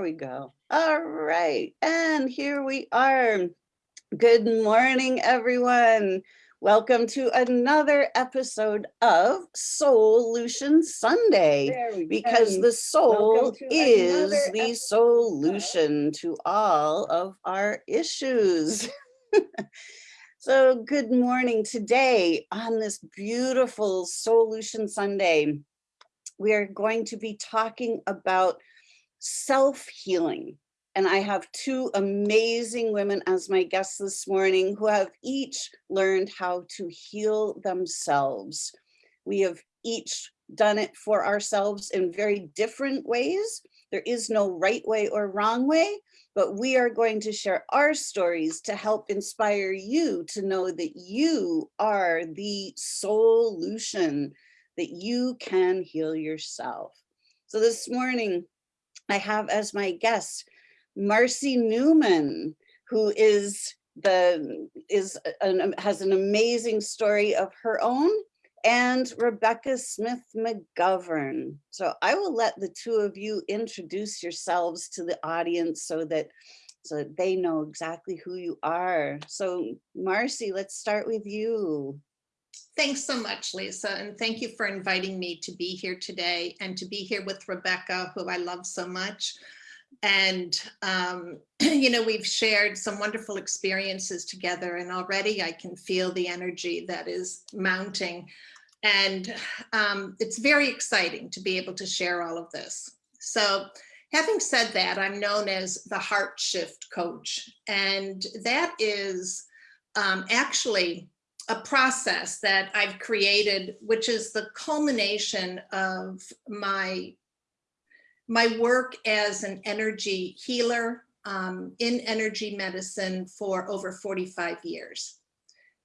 There we go. All right. And here we are. Good morning, everyone. Welcome to another episode of Solution Sunday because go. the soul is the solution to all of our issues. so good morning. Today on this beautiful Solution Sunday, we are going to be talking about self-healing. And I have two amazing women as my guests this morning who have each learned how to heal themselves. We have each done it for ourselves in very different ways. There is no right way or wrong way, but we are going to share our stories to help inspire you to know that you are the solution, that you can heal yourself. So this morning, I have as my guest, Marcy Newman, who is the is an, um, has an amazing story of her own and Rebecca Smith McGovern. So I will let the two of you introduce yourselves to the audience so that so that they know exactly who you are. So Marcy, let's start with you. Thanks so much, Lisa, and thank you for inviting me to be here today and to be here with Rebecca, who I love so much. And, um, you know, we've shared some wonderful experiences together and already I can feel the energy that is mounting. And um, it's very exciting to be able to share all of this. So having said that, I'm known as the Heart Shift Coach. And that is um, actually a process that I've created, which is the culmination of my my work as an energy healer um, in energy medicine for over 45 years.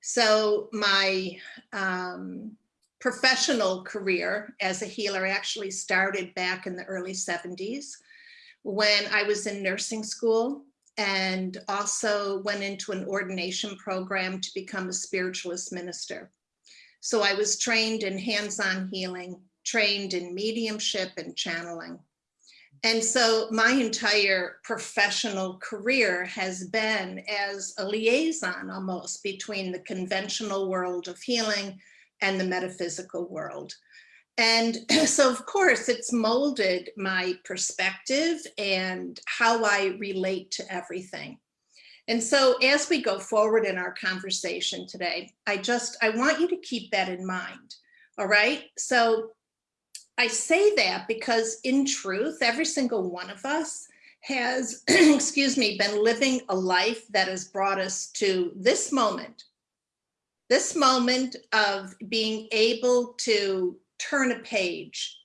So my um, professional career as a healer actually started back in the early 70s when I was in nursing school and also went into an ordination program to become a spiritualist minister. So I was trained in hands-on healing, trained in mediumship and channeling. And so my entire professional career has been as a liaison almost between the conventional world of healing and the metaphysical world. And so of course it's molded my perspective and how I relate to everything. And so as we go forward in our conversation today, I just, I want you to keep that in mind. All right. So I say that because in truth, every single one of us has, excuse me, been living a life that has brought us to this moment, this moment of being able to turn a page.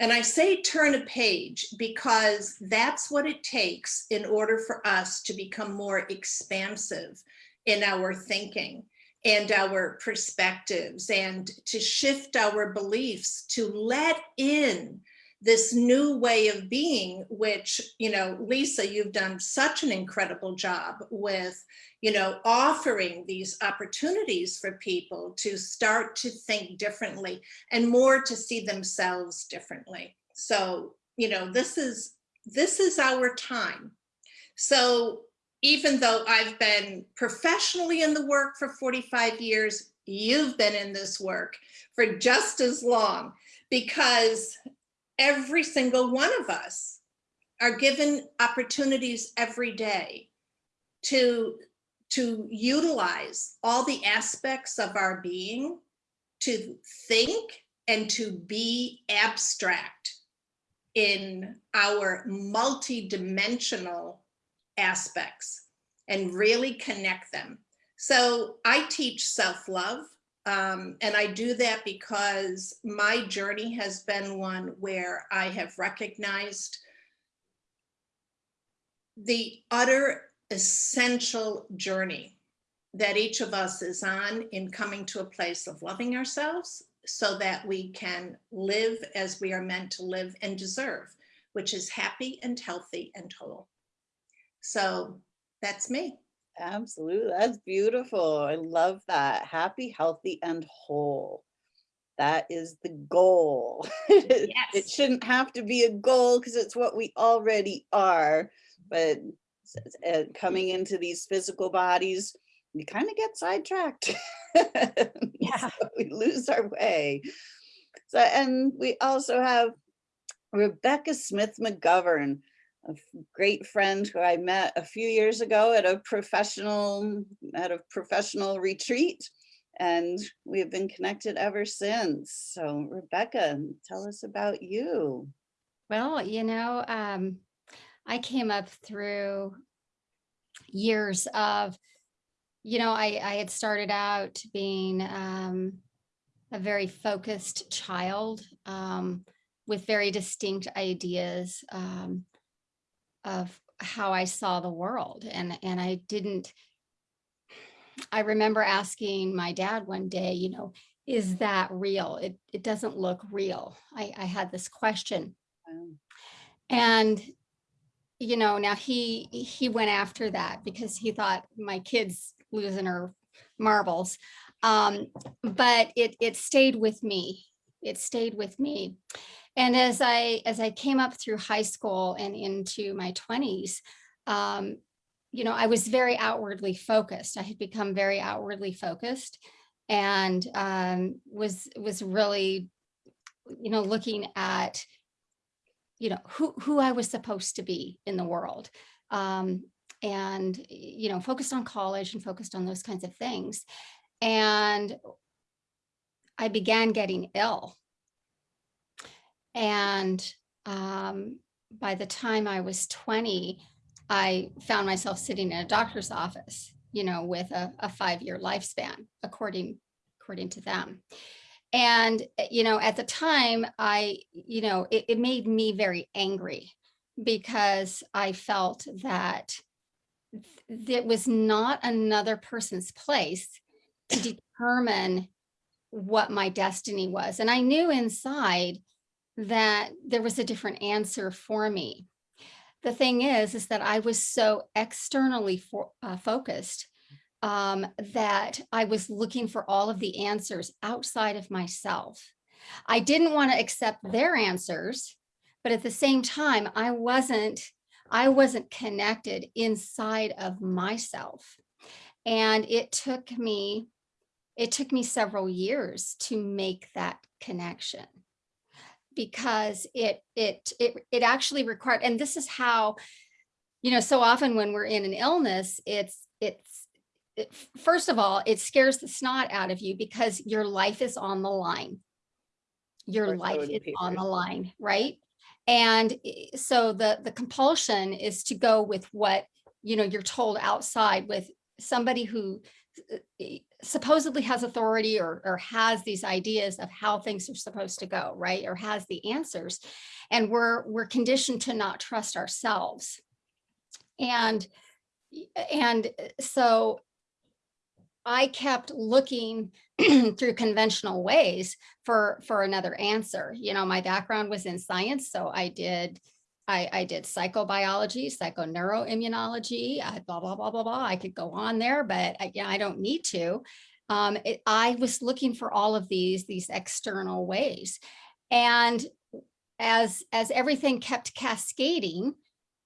And I say turn a page because that's what it takes in order for us to become more expansive in our thinking and our perspectives and to shift our beliefs to let in this new way of being, which, you know, Lisa, you've done such an incredible job with, you know, offering these opportunities for people to start to think differently and more to see themselves differently. So, you know, this is, this is our time. So even though I've been professionally in the work for 45 years, you've been in this work for just as long because every single one of us are given opportunities every day to, to utilize all the aspects of our being to think and to be abstract in our multidimensional aspects and really connect them. So I teach self-love um, and I do that because my journey has been one where I have recognized the utter essential journey that each of us is on in coming to a place of loving ourselves so that we can live as we are meant to live and deserve, which is happy and healthy and whole. So that's me. Absolutely. That's beautiful. I love that. Happy, healthy, and whole. That is the goal. It shouldn't have to be a goal because it's what we already are. But uh, coming into these physical bodies, we kind of get sidetracked. Yeah. So we lose our way. So, and we also have Rebecca Smith McGovern, a great friend who I met a few years ago at a professional, at a professional retreat. And we have been connected ever since. So Rebecca, tell us about you. Well, you know, um, I came up through years of, you know, I, I had started out being um, a very focused child um, with very distinct ideas um, of how I saw the world. And, and I didn't, I remember asking my dad one day, you know, is that real? It, it doesn't look real. I, I had this question. And, you know, now he, he went after that because he thought my kid's losing her marbles. Um, but it, it stayed with me. It stayed with me. And as I, as I came up through high school and into my twenties, um, you know, I was very outwardly focused. I had become very outwardly focused and um, was, was really, you know, looking at you know, who, who I was supposed to be in the world. Um, and, you know, focused on college and focused on those kinds of things. And I began getting ill. And um, by the time I was 20, I found myself sitting in a doctor's office, you know, with a, a five-year lifespan, according, according to them. And, uh, you know, at the time, I, you know, it, it made me very angry because I felt that th- it was not another person's place to determine what my destiny was. And I knew inside that there was a different answer for me. The thing is, is that I was so externally for, uh, focused um, that I was looking for all of the answers outside of myself. I didn't want to accept their answers, but at the same time, I wasn't, I wasn't connected inside of myself. And it took me, it took me several years to make that connection because it, it, it, it actually required, and this is how, you know, so often when we're in an illness, it's, it's, it- first of all, it scares the snot out of you because your life is on the line. Your life is on the line, right? And so the, the compulsion is to go with what, you know, you're told outside with somebody who eh, supposedly has authority or, or has these ideas of how things are supposed to go, right? Or has the answers. And we're, we're conditioned to not trust ourselves. And, and so I kept looking through conventional ways for, for another answer. You know, my background was in science, so I did, I, I did psychobiology, psychoneuroimmunology, uh, blah, blah, blah, blah, blah. I could go on there, but I, yeah, I don't need to. Um, it, I was looking for all of these, these external ways. And as, as everything kept cascading,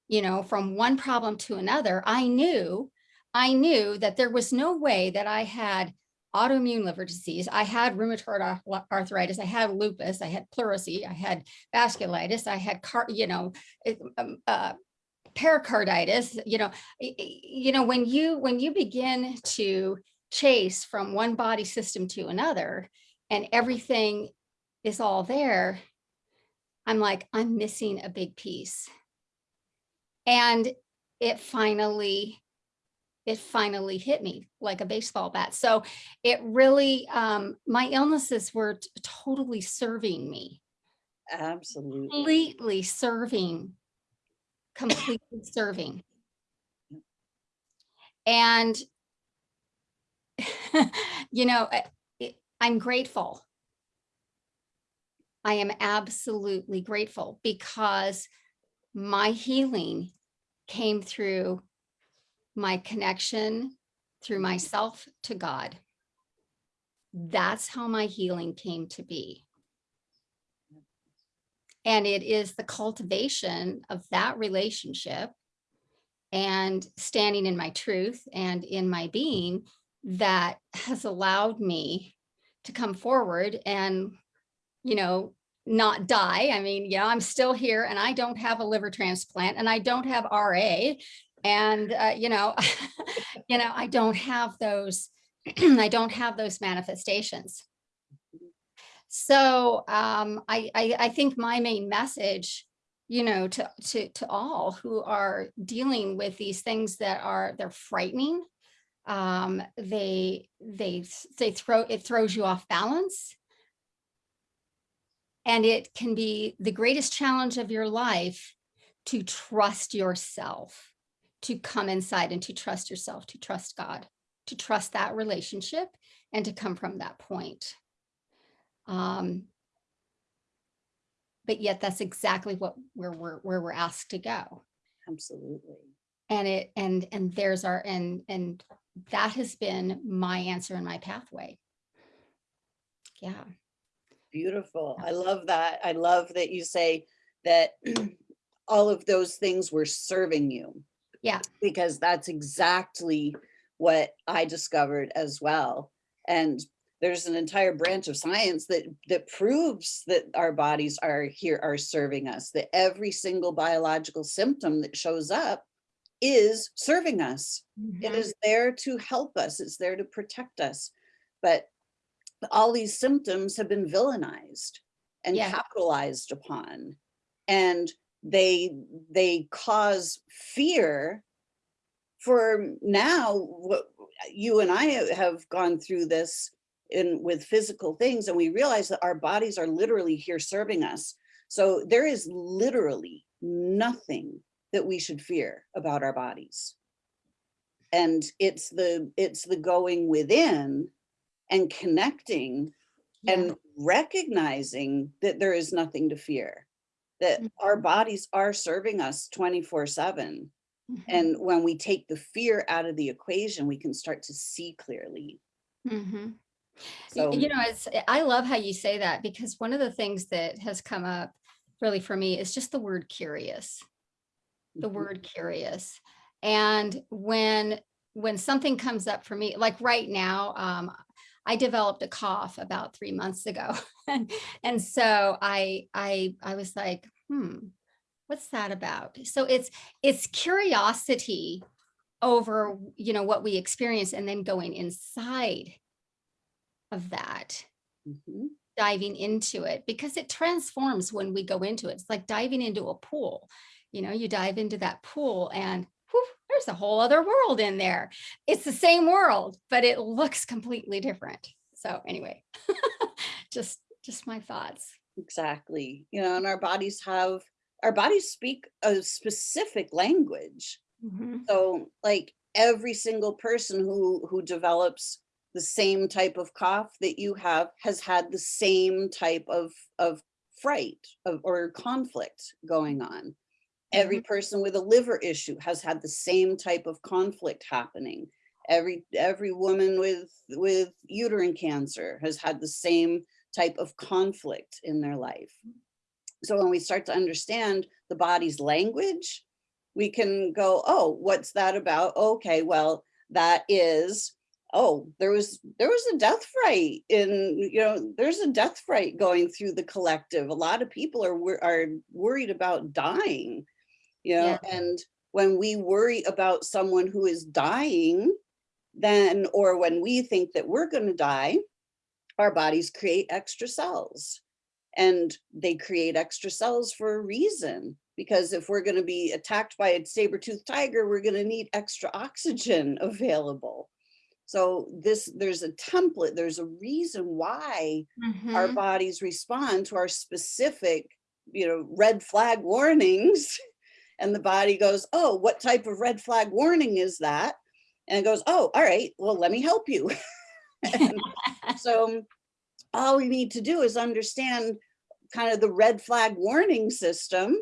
you know, from one problem to another, I knew, I knew that there was no way that I had autoimmune liver disease. I had rheumatoid arthritis. I had lupus. I had pleurisy. I had vasculitis. I had car, you know, um, uh, pericarditis. You know, you know when you when you begin to chase from one body system to another, and everything is all there. I'm like, I'm missing a big piece. And it finally, it finally hit me like a baseball bat. So it really, um, my illnesses were totally serving me, Absolutely. completely serving, completely serving. And, you know, it- I'm grateful. I am absolutely grateful because my healing came through my connection through myself to God. that's how my healing came to be. And it is the cultivation of that relationship and standing in my truth and in my being that has allowed me to come forward and, you know, not die. I mean, know, I'm still here and I don't have a liver transplant and I don't have RA. And, uh, you know, you know, I don't have those, I don't have those manifestations. So um, I, I, I think my main message, you know, to, to, to all who are dealing with these things that are, they're frightening. Um, they, they, they throw, it throws you off balance. And it can be the greatest challenge of your life to trust yourself, to come inside and to trust yourself, to trust God, to trust that relationship and to come from that point. Um, but yet that's exactly what where we're where we're asked to go. Absolutely. And it and and there's our and and that has been my answer and my pathway. Yeah. Beautiful. I love that. I love that you say that all of those things were serving you. Yeah. Because that's exactly what I discovered as well. And there's an entire branch of science that that proves that our bodies are here are serving us that every single biological symptom that shows up is serving us it Mhm. is there to help us it's there to protect us but all these symptoms have been villainized and Yeah. capitalized upon and they they cause fear for now what you and I have gone through this in with physical things and we realize that our bodies are literally here serving us. So there is literally nothing that we should fear about our bodies. And it's the it's the going within and connecting Yeah. and recognizing that there is nothing to fear that our Mhm. bodies are serving us 24 7 Mhm. and when we take the fear out of the equation we can start to see clearly Mhm. So You know, it's, I love how you say that because one of the things that has come up really for me is just the word curious. the mhm, word curious. And when when something comes up for me, like right now, um, I developed a cough about three months ago. and, and so I I I was like, hmm, what's that about? So it's it's curiosity over, you know, what we experience and then going inside of that mhm, diving into it because it transforms when we go into it. It's like diving into a pool. You know, you dive into that pool and whew, there's a whole other world in there. It's the same world, but it looks completely different. So anyway, just just my thoughts. Exactly you know and our bodies have our bodies speak a specific language Mhm. So like every single person who who develops the same type of cough that you have has had the same type of of fright of or conflict going on. Every person with a liver issue has had the same type of conflict happening. Every every woman with with uterine cancer has had the same type of conflict in their life. So when we start to understand the body's language, we can go, oh, what's that about? Okay, well, that is, oh, there was there was a death fright in, you know, there's a death fright going through the collective. A lot of people are are worried about dying, you know, and when we worry about someone who is dying, then or when we think that we're going to die, our bodies create extra cells and they create extra cells for a reason because if we're going to be attacked by a saber-toothed tiger we're going to need extra oxygen available. So this there's a template there's a reason why our Mhm. bodies respond to our specific you know red flag warnings and the body goes oh what type of red flag warning is that? And it goes oh all right well let me help you. And so all we need to do is understand kind of the red flag warning system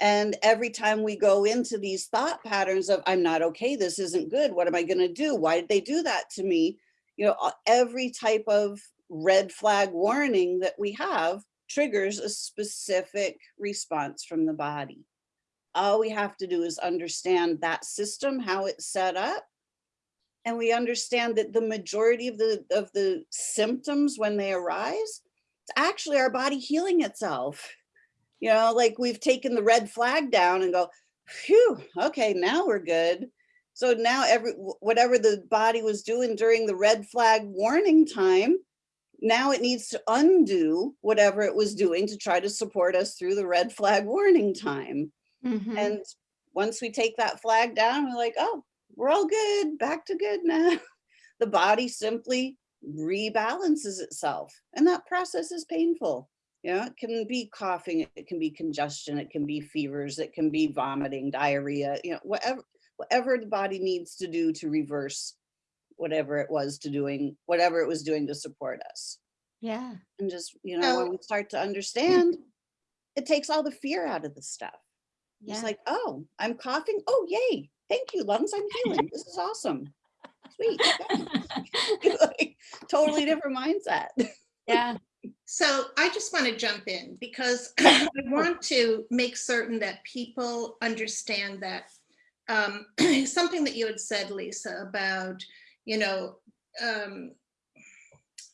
and every time we go into these thought patterns of i'm not okay this isn't good what am i going to do why did they do that to me you know, every type of red flag warning that we have triggers a specific response from the body. All we have to do is understand that system, how it's set up. And we understand that the majority of the of the symptoms when they arise, it's actually our body healing itself. You know, like we've taken the red flag down and go, phew, okay, now we're good. So now every whatever the body was doing during the red flag warning time, now it needs to undo whatever it was doing to try to support us through the red flag warning time. Mhm. And once we take that flag down, we're like, oh, we're all good, back to good now. The body simply rebalances itself. And that process is painful. You know, it can be coughing, it can be congestion, it can be fevers, it can be vomiting, diarrhea, you know, whatever, whatever the body needs to do to reverse whatever it was to doing, whatever it was doing to support us. Yeah. And just, you know, when we start to understand, it takes all the fear out of the stuff. It's like, oh, I'm coughing. Oh, yay. Thank you, lungs. I'm healing. This is awesome. Sweet. Like, totally different mindset. Yeah. So I just want to jump in because I want to make certain that people understand that um, something that you had said, Lisa, about, you know, um,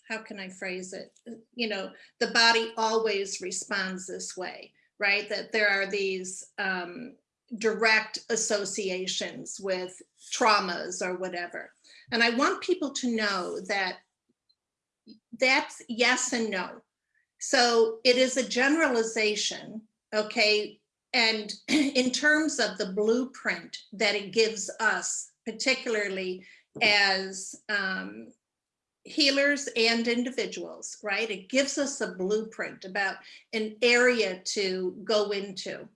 how can I phrase it? You know, the body always responds this way, right? That there are these um, direct associations with traumas or whatever. And I want people to know that that's yes and no. So it is a generalization, okay? And in terms of the blueprint that it gives us, particularly as um, healers and individuals, right? It gives us a blueprint about an area to go into.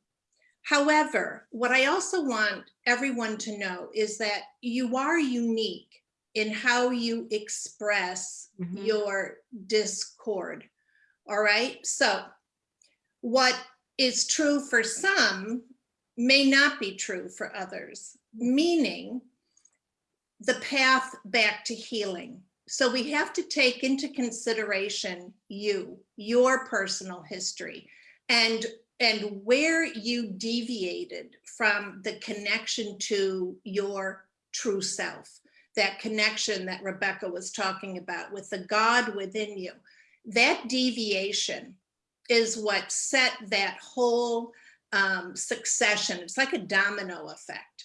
However, what I also want everyone to know is that you are unique in how you express Mhm. your discord. All right. So, what is true for some may not be true for others, meaning the path back to healing. So, we have to take into consideration you, your personal history, and and where you deviated from the connection to your true self that connection that Rebecca was talking about with the God within you. That deviation is what set that whole um, succession. It's like a domino effect.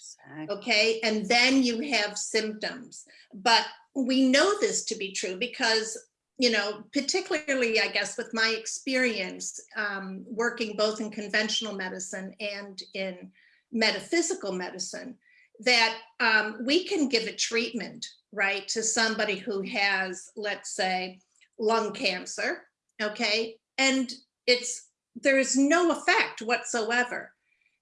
Okay. And then you have symptoms. But we know this to be true because, you know, particularly, I guess, with my experience um, working both in conventional medicine and in metaphysical medicine, that um, we can give a treatment, right, to somebody who has, let's say, lung cancer, okay, and it's there is no effect whatsoever,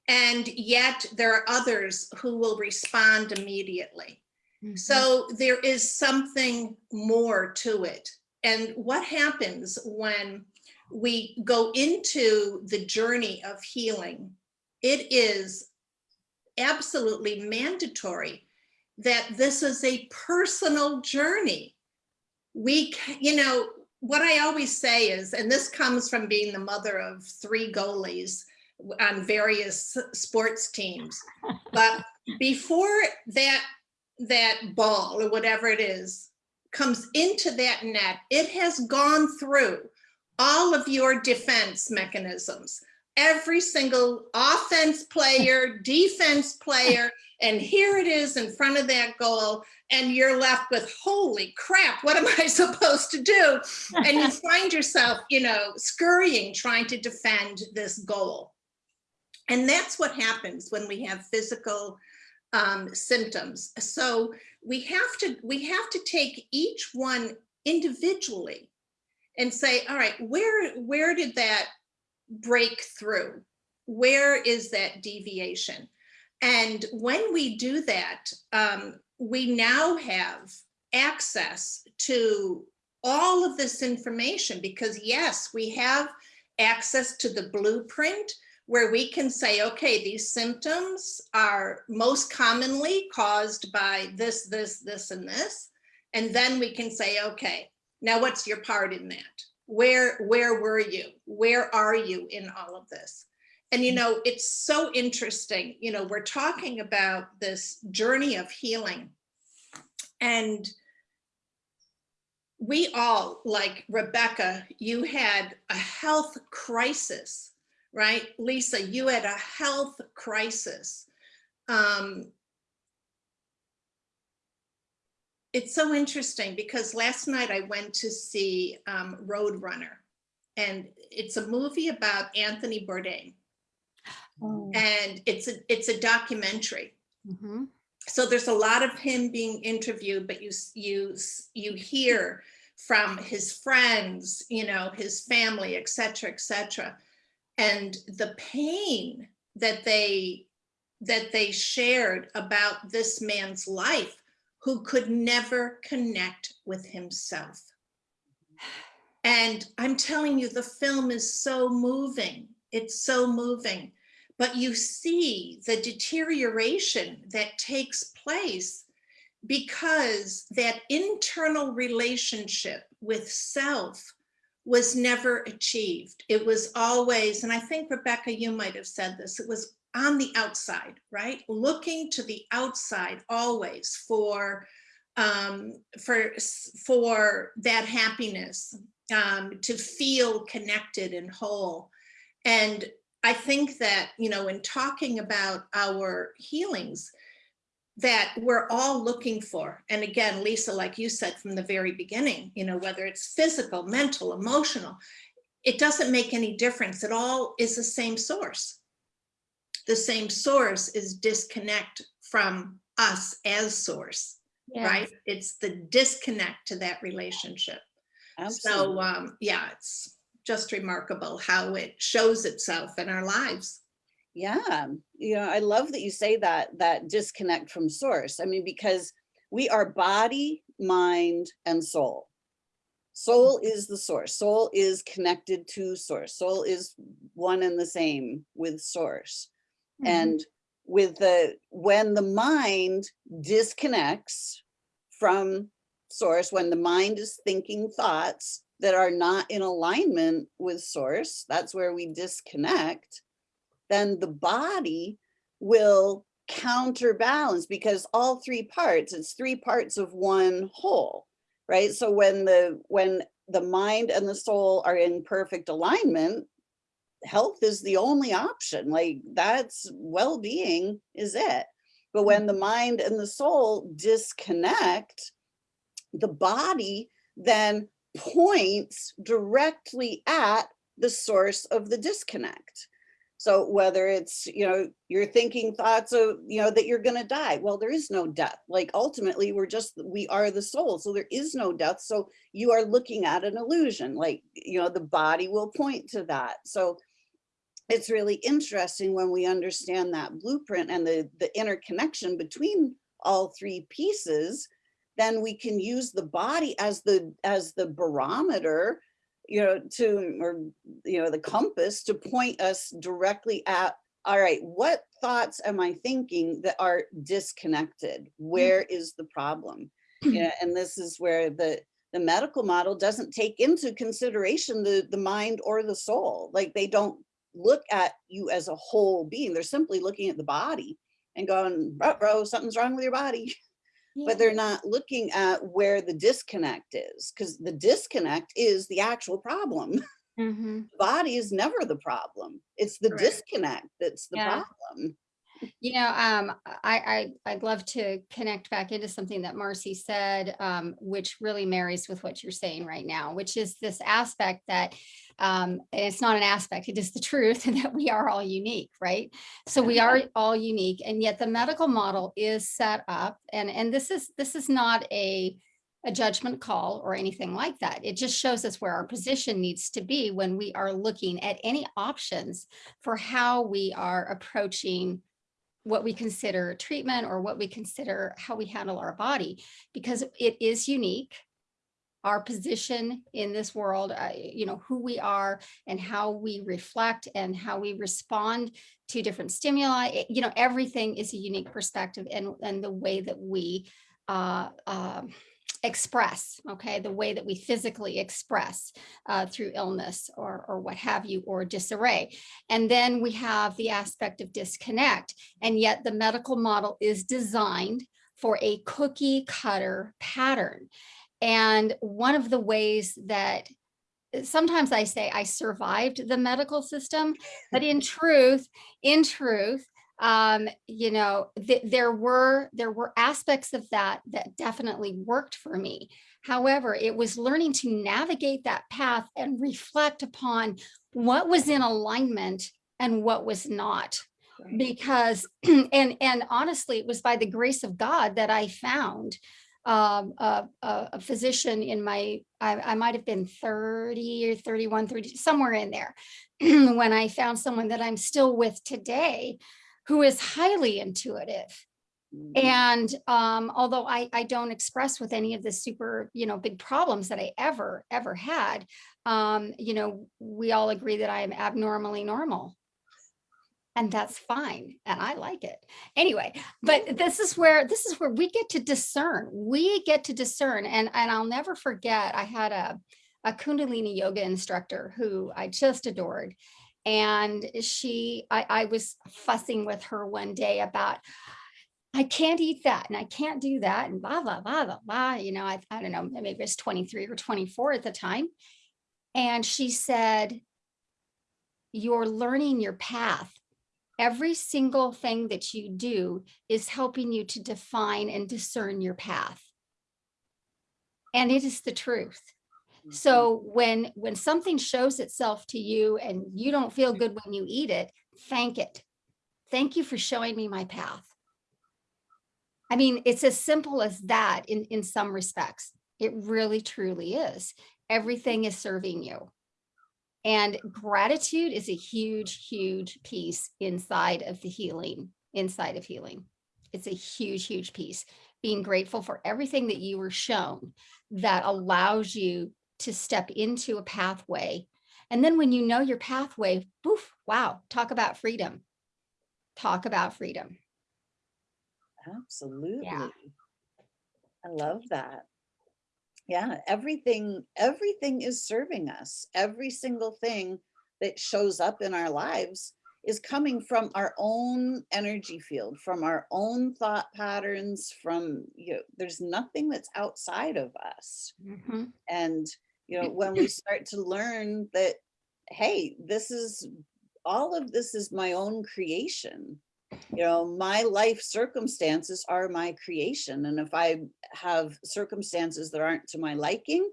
and yet there are others who will respond immediately. Mhm. So there is something more to it. And what happens when we go into the journey of healing? It is absolutely mandatory that this is a personal journey. We, you know, what I always say is, and this comes from being the mother of three goalies on various sports teams, but before that that ball or whatever it is comes into that net, it has gone through all of your defense mechanisms. Every single offense player, defense player, and here it is in front of that goal, and you're left with, holy crap, what am I supposed to do? And you find yourself, you know, scurrying, trying to defend this goal. And that's what happens when we have physical um, symptoms. So we have to we have to take each one individually and say, all right, where where did that break through? Where is that deviation? And when we do that, um, we now have access to all of this information because yes, we have access to the blueprint where we can say, okay, these symptoms are most commonly caused by this, this, this, and this. And then we can say, okay, now what's your part in that? Where, where were you? Where are you in all of this? And you mm-hmm. know, it's so interesting, you know, we're talking about this journey of healing. And we all, like Rebecca, you had a health crisis, right? Lisa, you had a health crisis. Um, it's so interesting because last night I went to see um, Roadrunner and it's a movie about Anthony Bourdain Oh. and it's a, it's a documentary. Mhm. So there's a lot of him being interviewed, but you, you, you hear from his friends, you know, his family, et cetera, et cetera. And the pain that they, that they shared about this man's life who could never connect with himself. And I'm telling you, the film is so moving. It's so moving. But you see the deterioration that takes place because that internal relationship with self was never achieved. It was always, and I think Rebecca, you might have said this, it was on the outside, right? Looking to the outside always for um, for for that happiness, um, to feel connected and whole. And I think that, you know, in talking about our healings, that we're all looking for. And again, Lisa, like you said from the very beginning, you know, whether it's physical, mental, emotional, it doesn't make any difference. It all is the same source. The same source is disconnect from us as source, Yeah. right? It's the disconnect to that relationship. So um, yeah, it's just remarkable how it shows itself in our lives. Yeah, you know, I love that you say that, that disconnect from source. I mean, because we are body, mind, and soul. Soul is the source. Soul is connected to source. Soul is one and the same with source. Mhm. And with the, when the mind disconnects from source, when the mind is thinking thoughts that are not in alignment with source, that's where we disconnect, then the body will counterbalance because all three parts, it's three parts of one whole, right? So when the, when the mind and the soul are in perfect alignment, health is the only option. Like that's well-being is it. But when the mind and the soul disconnect, the body then points directly at the source of the disconnect. So whether it's, you know, you're thinking thoughts of, you know, that you're going to die. Well, there is no death. Like ultimately we're just, we are the soul. So there is no death. So you are looking at an illusion, like, you know, the body will point to that. So it's really interesting when we understand that blueprint and the, the interconnection between all three pieces, then we can use the body as the, as the barometer, you know, to, or, you know, the compass to point us directly at, all right, what thoughts am I thinking that are disconnected? Mm. Where is the problem? Yeah, and this is where the, the medical model doesn't take into consideration the, the mind or the soul. Like they don't look at you as a whole being. They're simply looking at the body and going, bro, bro something's wrong with your body. Yeah. But they're not looking at where the disconnect is because the disconnect is the actual problem. Mhm. The body is never the problem. It's the Correct. disconnect that's the Yeah. problem. You know, um, I, I, I'd love to connect back into something that Marcy said, um, which really marries with what you're saying right now, which is this aspect that, um, it's not an aspect, it is the truth that we are all unique, right? So we are all unique and yet the medical model is set up and, and this is, this is not a, a judgment call or anything like that. It just shows us where our position needs to be when we are looking at any options for how we are approaching what we consider treatment or what we consider how we handle our body because it is unique. Our position in this world uh, you know who we are and how we reflect and how we respond to different stimuli it- you know everything is a unique perspective and and the way that we uh, um express, okay, the way that we physically express uh, through illness or, or what have you, or disarray. And then we have the aspect of disconnect. And yet the medical model is designed for a cookie cutter pattern. And one of the ways that sometimes I say I survived the medical system, but in truth, in truth, um, you know, th there were there were aspects of that that definitely worked for me. However, it was learning to navigate that path and reflect upon what was in alignment and what was not. Because and and honestly it was by the grace of god that i found um, a, a, a physician in my I, I might have been 30 or 31 30 somewhere in there. When i found someone that i'm still with today who is highly intuitive Mhm. and um, although I, I don't express with any of the super, you know, big problems that I ever, ever had, um, you know, we all agree that I am abnormally normal. And that's fine. And I like it. Anyway, but this is where this is where we get to discern. We get to discern. And, and I'll never forget, I had a, a Kundalini yoga instructor who I just adored. And she, I, I was fussing with her one day about, I can't eat that and I can't do that and blah, blah, blah, blah, blah. You know, I, I don't know, maybe it was 23 or 24 at the time. And she said, you're learning your path. Every single thing that you do is helping you to define and discern your path. And it is the truth. Mm-hmm. So when when something shows itself to you and you don't feel mm-hmm. good when you eat it, thank it. Thank you for showing me my path. I mean, it's as simple as that in, in some respects. It really, truly is. Everything is serving you. And gratitude is a huge, huge piece inside of the healing, inside of healing. It's a huge, huge piece. Being grateful for everything that you were shown that allows you to step into a pathway. And then when you know your pathway, poof, wow, talk about freedom. Talk about freedom. Absolutely. I love that. Yeah, everything, everything is serving us. Every single thing that shows up in our lives is coming from our own energy field, from our own thought patterns, from, you know, there's nothing that's outside of us. Mhm. And, you know, when we start to learn that, hey, this is, all of this is my own creation. You know, my life circumstances are my creation. And if I have circumstances that aren't to my liking,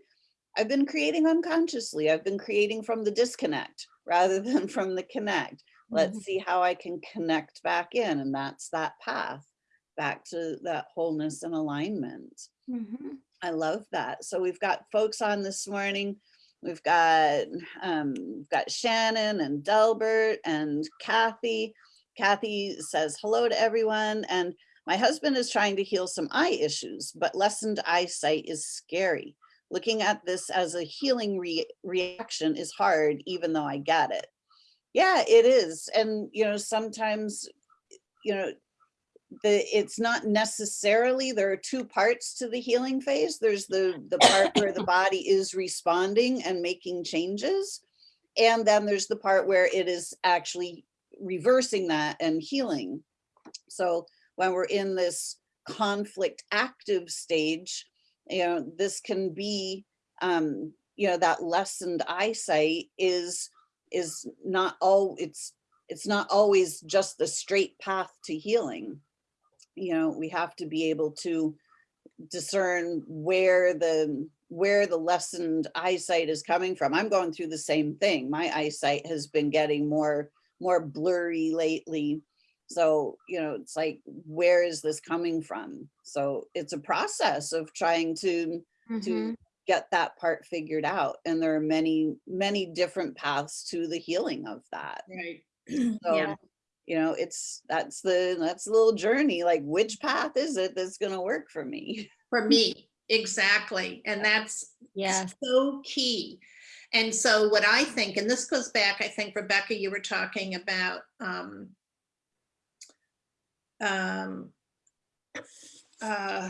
I've been creating unconsciously. I've been creating from the disconnect rather than from the connect. Let's Mhm. see how I can connect back in. And that's that path back to that wholeness and alignment. Mhm. I love that. So we've got folks on this morning. We've got um, we've got Shannon and Delbert and Kathy. Kathy says hello to everyone. And my husband is trying to heal some eye issues, but lessened eyesight is scary. Looking at this as a healing re reaction is hard, even though I get it. Yeah, it is. And, you know, sometimes, you know, the it's not necessarily there are two parts to the healing phase there's the the part where the body is responding and making changes and then there's the part where it is actually reversing that and healing so when we're in this conflict active stage you know this can be um you know that lessened eyesight is is not all it's it's not always just the straight path to healing you know, we have to be able to discern where the where the lessened eyesight is coming from. I'm going through the same thing. My eyesight has been getting more more blurry lately. So, you know, it's like, where is this coming from? So it's a process of trying to Mhm. to get that part figured out. And there are many, many different paths to the healing of that. Right. So, Yeah. you know, it's, that's the, that's the little journey, like which path is it that's gonna work for me? For me, exactly. And that's yeah. so key. And so what I think, and this goes back, I think, Rebecca, you were talking about um, um, uh,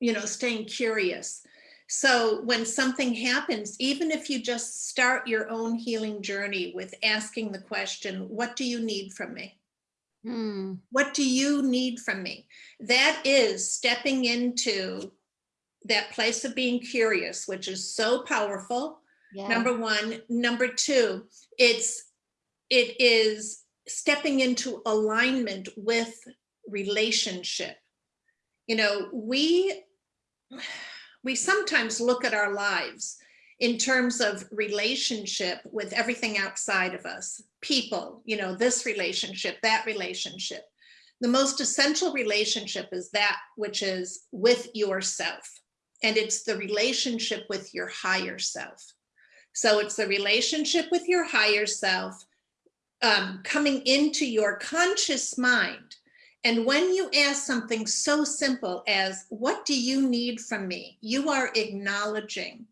you know, staying curious. So when something happens, even if you just start your own healing journey with asking the question, what do you need from me? Hmm, What do you need from me? That is stepping into that place of being curious, which is so powerful. yeah. Number one. Number two, it's, it is stepping into alignment with relationship. You know, we, we sometimes look at our lives in terms of relationship with everything outside of us, people, you know, this relationship, that relationship. The most essential relationship is that which is with yourself. And it's the relationship with your higher self. So it's the relationship with your higher self um, coming into your conscious mind. And when you ask something so simple as, what do you need from me? You are acknowledging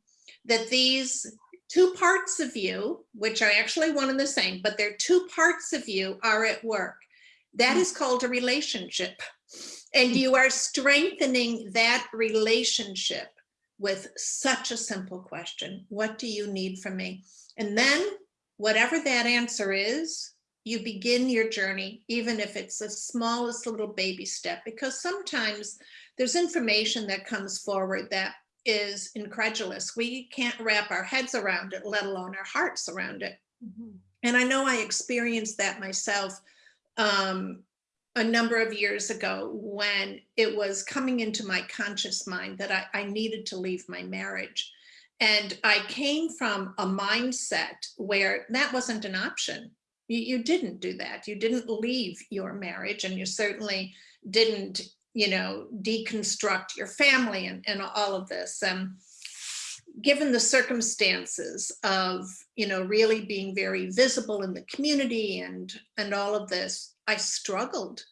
that these two parts of you, which are actually one and the same, but they're two parts of you are at work. That is called a relationship. And you are strengthening that relationship with such a simple question. What do you need from me? And then whatever that answer is, you begin your journey, even if it's the smallest little baby step, because sometimes there's information that comes forward that is incredulous. We can't wrap our heads around it, let alone our hearts around it. Mhm. And I know I experienced that myself um, a number of years ago when it was coming into my conscious mind that I, I needed to leave my marriage. And I came from a mindset where that wasn't an option. You, didn't do that. You didn't leave your marriage and you certainly didn't, you know, deconstruct your family and, and all of this. Um, given the circumstances of, you know, really being very visible in the community and, and all of this, I struggled.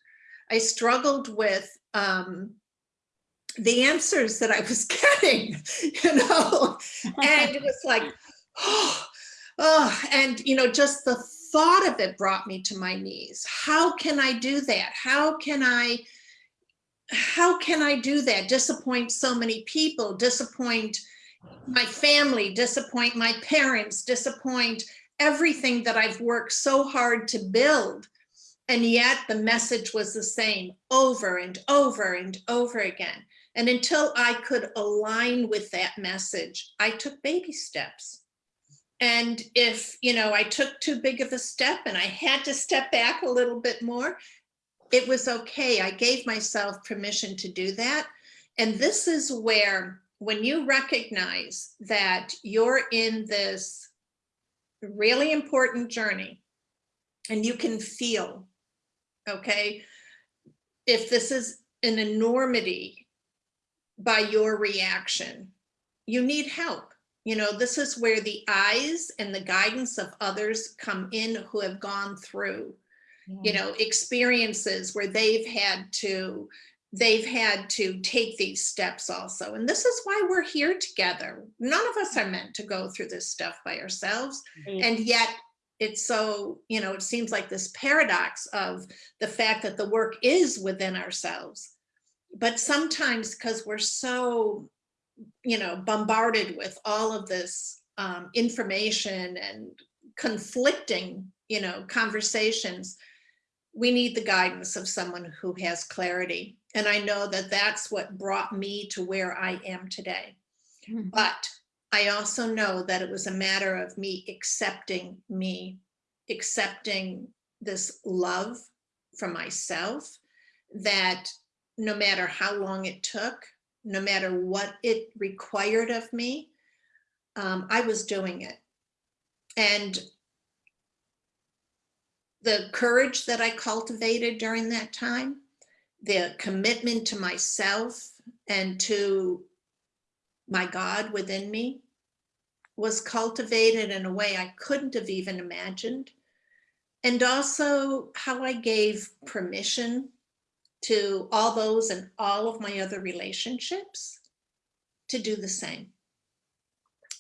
I struggled with um, the answers that I was getting, you know, and it was like, oh, oh, and, you know, just the thought of it brought me to my knees. How can I do that? How can I, how can I do that? Disappoint so many people, disappoint my family, disappoint my parents, disappoint everything that I've worked so hard to build. And yet the message was the same over and over and over again. And until I could align with that message, I took baby steps. And if, you know, I took too big of a step and I had to step back a little bit more, it was okay. I gave myself permission to do that. And this is where, when you recognize that you're in this really important journey and you can feel, okay, if this is an enormity by your reaction, you need help. You know, this is where the eyes and the guidance of others come in who have gone through, you know, experiences where they've had to, they've had to take these steps also. And this is why we're here together. None of us are meant to go through this stuff by ourselves. And yet it's so, you know, it seems like this paradox of the fact that the work is within ourselves. But sometimes because we're so, you know, bombarded with all of this um, information and conflicting, you know, conversations, we need the guidance of someone who has clarity. And I know that that's what brought me to where I am today. Mhm. But I also know that it was a matter of me accepting me, accepting this love for myself, that no matter how long it took, no matter what it required of me, um, I was doing it. And the courage that I cultivated during that time, the commitment to myself and to my God within me was cultivated in a way I couldn't have even imagined. And also how I gave permission to all those and all of my other relationships to do the same.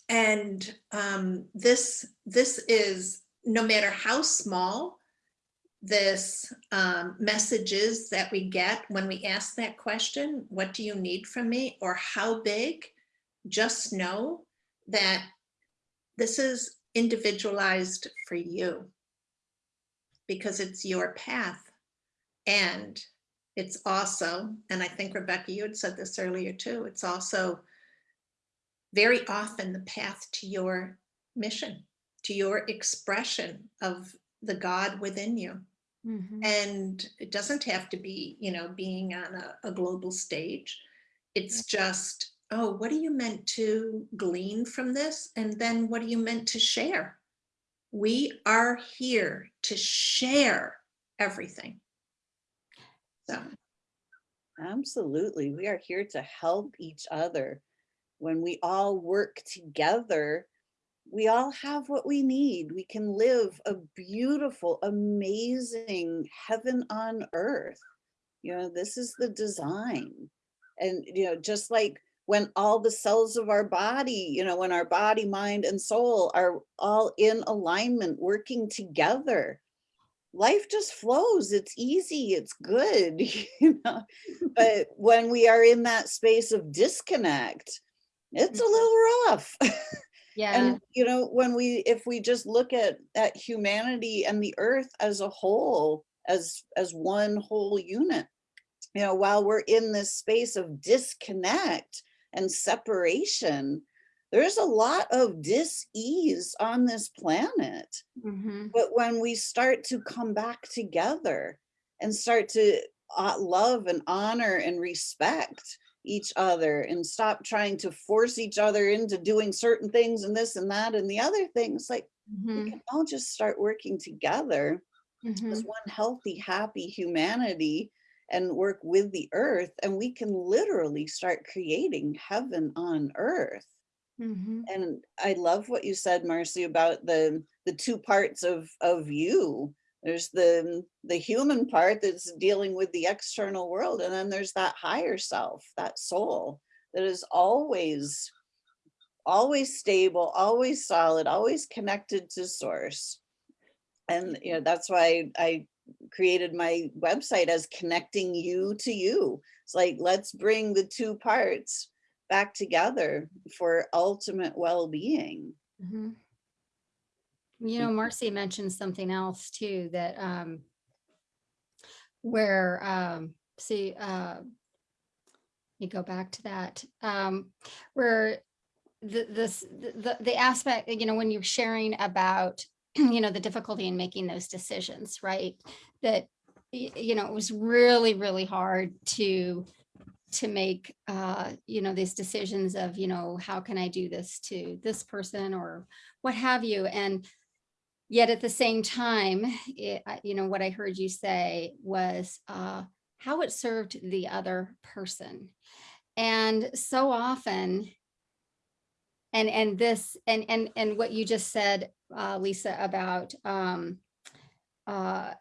And um, this, this is, no matter how small this um, messages that we get when we ask that question, what do you need from me? Or how big? Just know that this is individualized for you because it's your path. And it's also, and I think Rebecca, you had said this earlier too, it's also very often the path to your mission, to your expression of the God within you. Mhm. And it doesn't have to be, you know, being on a, a global stage. It's just, oh, what are you meant to glean from this? And then what are you meant to share? We are here to share everything. So, Absolutely. We are here to help each other. When we all work together, we all have what we need. We can live a beautiful, amazing heaven on earth. You know, this is the design. And, you know, just like when all the cells of our body, you know, when our body, mind, and soul are all in alignment, working together, life just flows. It's easy. It's good. You know, but when we are in that space of disconnect, it's a mm-hmm. little rough. Yeah, And, you know, when we, if we just look at, at humanity and the earth as a whole, as, as one whole unit, you know, while we're in this space of disconnect and separation, there's a lot of dis-ease on this planet. mhm, But when we start to come back together and start to uh, love and honor and respect each other and stop trying to force each other into doing certain things and this and that and the other things, like we mhm, can all just start working together mhm. as one healthy, happy humanity and work with the earth and we can literally start creating heaven on earth. Mhm. And I love what you said, Marcy, about the the two parts of of you. There's the the human part that's dealing with the external world, and then there's that higher self, that soul that is always always stable, always solid, always connected to source. And you know, that's why I created my website as connecting you to you. It's like, let's bring the two parts back together for ultimate well-being. Mhm. You know, Marcy mentioned something else too, that, um, where, um, see, uh, you go back to that, um, where the, this, the, the- the aspect, you know, when you're sharing about, you know, the difficulty in making those decisions, right? That, you know, it was really, really hard to, to make, uh, you know, these decisions of, you know, how can I do this to this person or what have you? And yet at the same time, it, you know, what I heard you say was, uh, how it served the other person. And so often, and, and this, and, and, and what you just said, uh, Lisa, about, um, uh,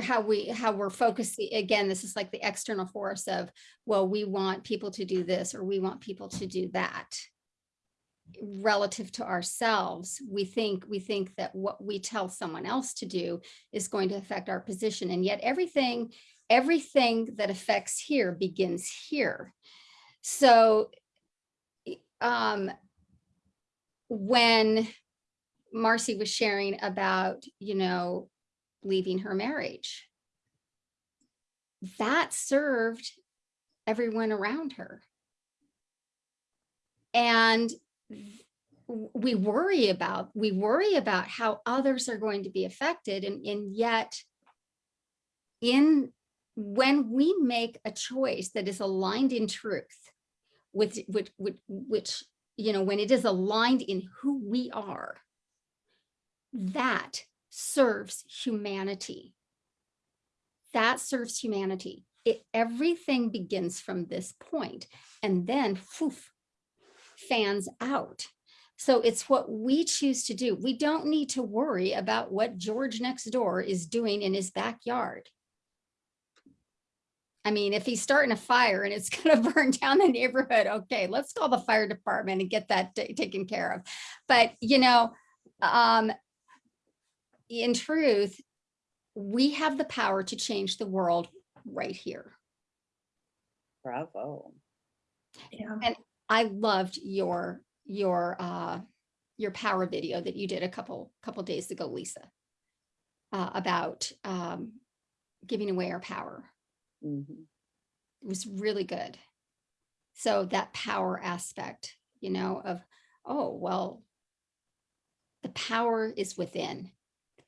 how we, how we're focusing, again, this is like the external force of, well, we want people to do this, or we want people to do that. Relative to ourselves, we think, we think that what we tell someone else to do is going to affect our position. And yet everything, everything that affects here begins here. So um, when Marcy was sharing about, you know, leaving her marriage, that served everyone around her. And we worry about, we worry about how others are going to be affected and, and yet in, when we make a choice that is aligned in truth, with, which, which, which, you know, when it is aligned in who we are, that serves humanity. That serves humanity. It, everything begins from this point and then poof, fans out. So it's what we choose to do. We don't need to worry about what George next door is doing in his backyard. I mean, if he's starting a fire and it's going to burn down the neighborhood, okay, let's call the fire department and get that taken care of. But, you know, um, in truth, we have the power to change the world right here. Bravo. Yeah. I loved your your uh your power video that you did a couple couple days ago, Lisa, uh, about um, giving away our power. Mhm. It was really good. So that power aspect, you know, of oh well, the power is within.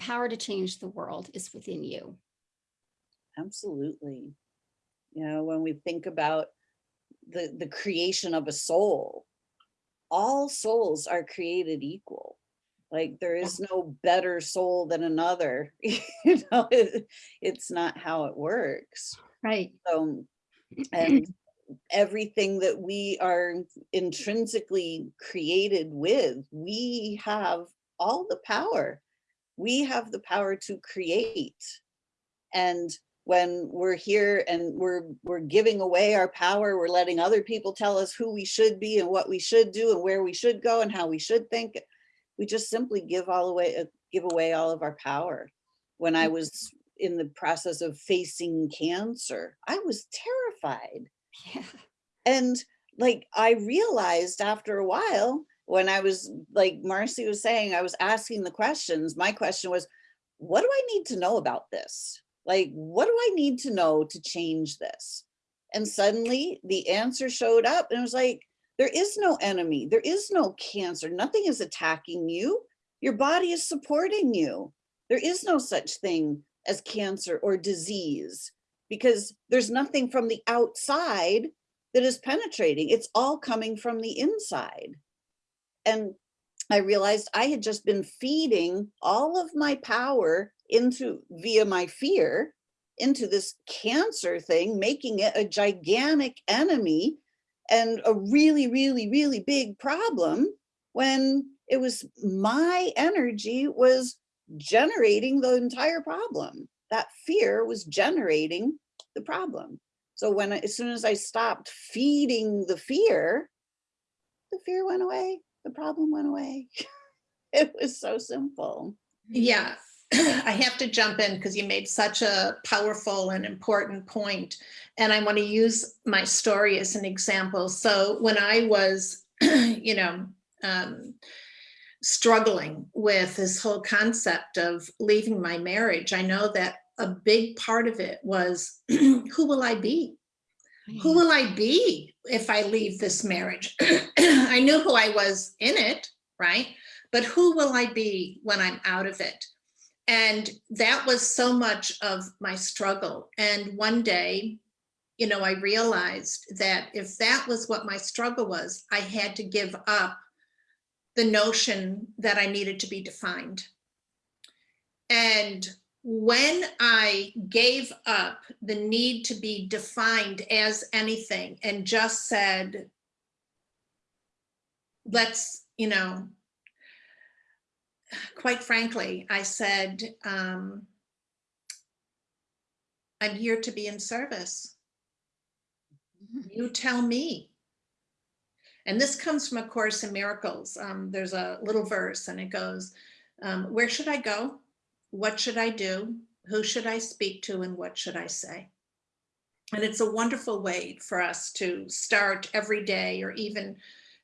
Power to change the world is within you. Absolutely. You know, when we think about the, the creation of a soul, all souls are created equal. Like there is no better soul than another. you know, it- it's not how it works. Right. So, and everything that we are intrinsically created with, we have all the power. We have the power to create. And when we're here and we're we're giving away our power, we're letting other people tell us who we should be and what we should do and where we should go and how we should think. We just simply give all away uh, give away all of our power. When I was in the process of facing cancer, I was terrified. Yeah. And like I realized after a while, when I was like Marcy was saying, I was asking the questions. My question was, what do I need to know about this? Like, what do I need to know to change this? And suddenly the answer showed up and it was like, there is no enemy. There is no cancer. Nothing is attacking you. Your body is supporting you. There is no such thing as cancer or disease because there's nothing from the outside that is penetrating. It's all coming from the inside. And I realized I had just been feeding all of my power into via my fear into this cancer thing, making it a gigantic enemy and a really, really, really big problem when it was my energy was generating the entire problem. That fear was generating the problem. So when, as soon as I stopped feeding the fear, the fear went away, the problem went away. It was so simple. Yeah, I have to jump in because you made such a powerful and important point, And I want to use my story as an example. So when I was, you know, um, struggling with this whole concept of leaving my marriage, I know that a big part of it was who will I be? Who will I be if I leave this marriage? I knew who I was in it, right? But who will I be when I'm out of it? And that was so much of my struggle. And one day, you know, I realized that if that was what my struggle was, I had to give up the notion that I needed to be defined. And when I gave up the need to be defined as anything and just said, let's, you know, quite frankly, I said, um, I'm here to be in service. You tell me. And this comes from A Course in Miracles. Um, there's a little verse and it goes, um, where should I go? What should I do? Who should I speak to and what should I say? And it's a wonderful way for us to start every day or even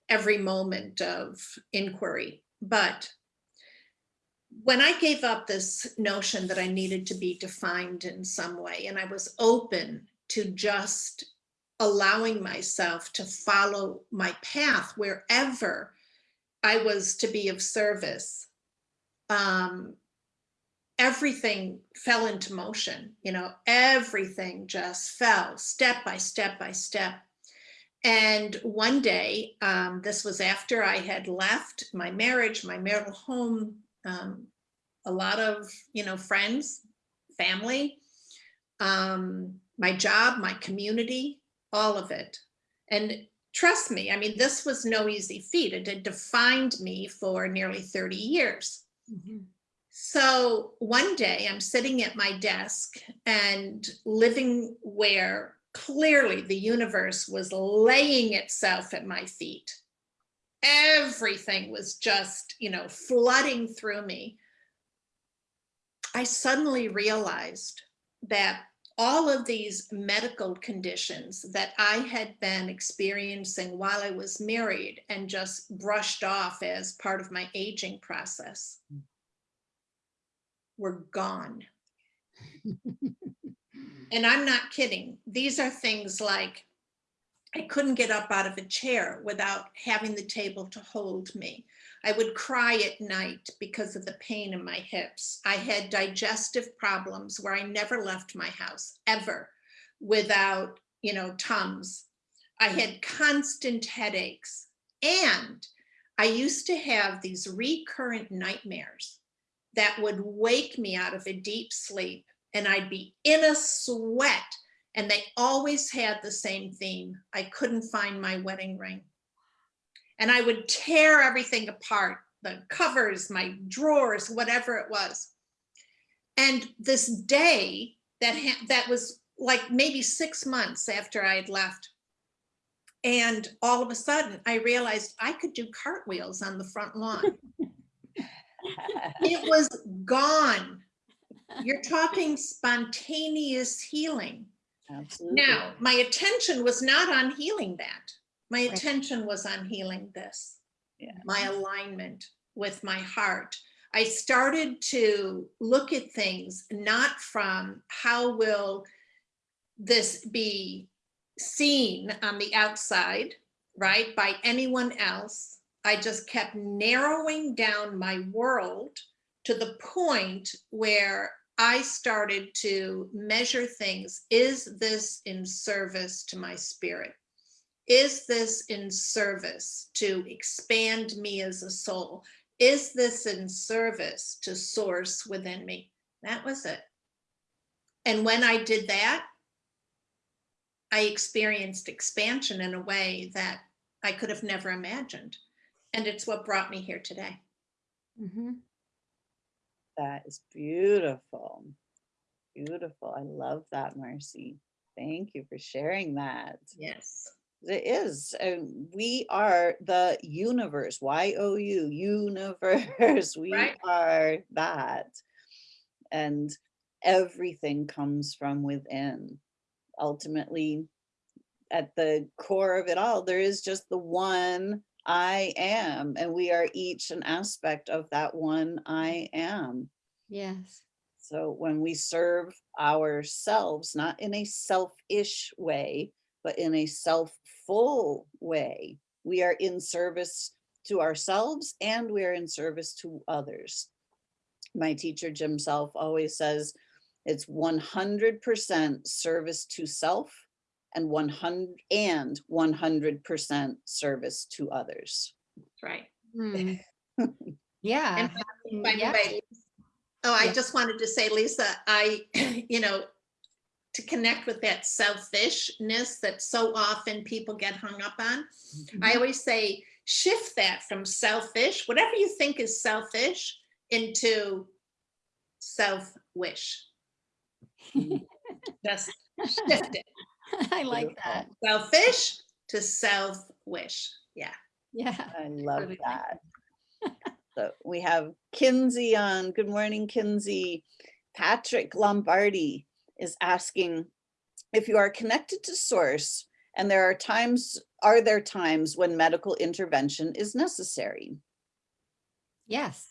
every moment of inquiry. But when I gave up this notion that I needed to be defined in some way, and I was open to just allowing myself to follow my path wherever I was to be of service, um, everything fell into motion, you know, everything just fell step by step by step. And one day, um, this was after I had left my marriage, my marital home, um, a lot of, you know, friends, family, um, my job, my community, all of it. And trust me, I mean, this was no easy feat. It had defined me for nearly 30 years. Mhm. So one day I'm sitting at my desk and living where clearly the universe was laying itself at my feet. Everything was just, you know, flooding through me. I suddenly realized that all of these medical conditions that I had been experiencing while I was married and just brushed off as part of my aging process hmm. Were gone. And I'm not kidding. These are things like I couldn't get up out of a chair without having the table to hold me. I would cry at night because of the pain in my hips. I had digestive problems where I never left my house ever without, you know, Tums. I had constant headaches and I used to have these recurrent nightmares that would wake me out of a deep sleep and I'd be in a sweat and they always had the same theme. I couldn't find my wedding ring. And I would tear everything apart, the covers, my drawers, whatever it was. And this day that, that was like maybe six months after I had left. And all of a sudden I realized I could do cartwheels on the front lawn. it was gone. You're talking spontaneous healing. Absolutely. Now, my attention was not on healing that. My attention was on healing this. Yeah. My alignment with my heart. I started to look at things not from how will this be seen on the outside, right, by anyone else. I just kept narrowing down my world to the point where I started to measure things. Is this in service to my spirit? Is this in service to expand me as a soul? Is this in service to source within me? That was it. And when I did that, I experienced expansion in a way that I could have never imagined. And it's what brought me here today. Mhm. That is beautiful. Beautiful. I love that, Marcy. Thank you for sharing that. Yes. It is. and we are the universe. Y O U, universe. We Right. are that. And everything comes from within. Ultimately, at the core of it all, there is just the one I am, and we are each an aspect of that one mm. I am. Yes. So when we serve ourselves, not in a selfish way, but in a self-full way, we are in service to ourselves and we are in service to others. My teacher, Jim Self, always says it's 100% service to self and 100 and 100% service to others. That's right. Mm. Yeah. And by the yeah. way, oh, I Yeah. just wanted to say, Lisa, I, you know, to connect with that selfishness that so often people get hung up on, I always say, shift that from selfish, whatever you think is selfish, into self-wish. Just shift it, I like that. selfish to self-wish. Yeah. Yeah. I love Really like that. So we have Kinsey on. Good morning, Kinsey. Patrick Lombardi is asking if you are connected to source and there are times, are there times when medical intervention is necessary? Yes.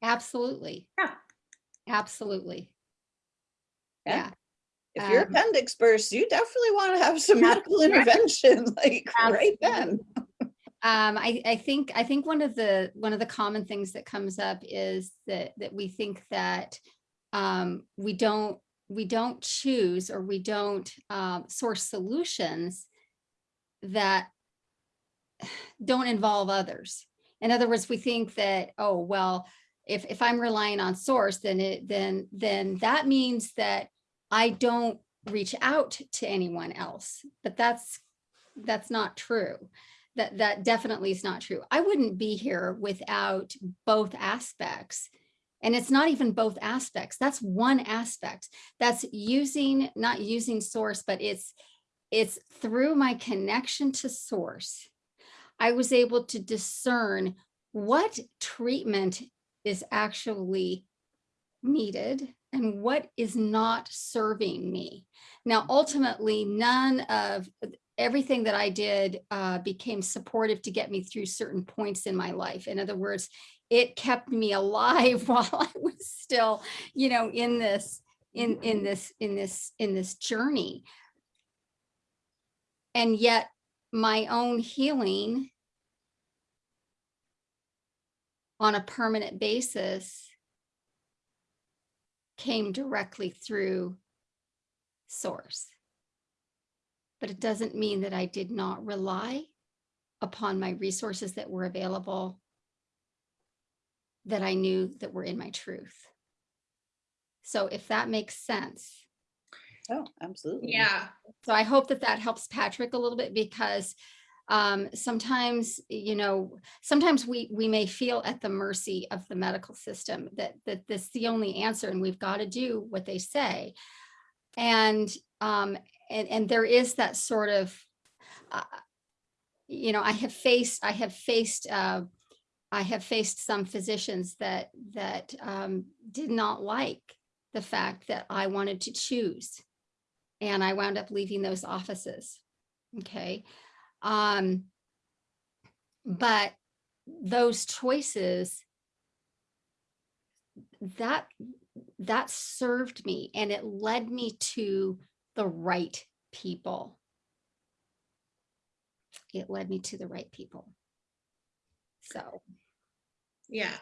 Absolutely. Yeah. Absolutely. Yeah. Yeah. If your Um, appendix bursts, you definitely want to have some medical right. intervention, like right then. Um, I, I think, I think one of the, one of the common things that comes up is that, that we think that um, we don't, we don't choose or we don't um, source solutions that don't involve others. In other words, we think that, oh, well, if, if I'm relying on source, then it, then, then that means that I don't reach out to anyone else, but that's, that's not true. That, that definitely is not true. I wouldn't be here without both aspects. And it's not even both aspects. That's one aspect. That's using, not using source, but it's, it's through my connection to source. I was able to discern what treatment is actually needed and what is not serving me. Now, ultimately, none of everything that I did uh, became supportive to get me through certain points in my life. In other words, it kept me alive while I was still, you know, in this, in, in this, in this, in this journey. And yet my own healing on a permanent basis came directly through source. But it doesn't mean that I did not rely upon my resources that were available that I knew that were in my truth. So if that makes sense. Oh, absolutely. Yeah, So I hope that that helps Patrick a little bit because um, sometimes, you know, sometimes we we may feel at the mercy of the medical system that that this is the only answer and we've got to do what they say. And um, and and there is that sort of, uh, you know, I have faced I have faced uh, I have faced some physicians that that um, did not like the fact that I wanted to choose and I wound up leaving those offices. Okay. Um, but those choices that that served me and it led me to the right people. It led me to the right people. So, yeah.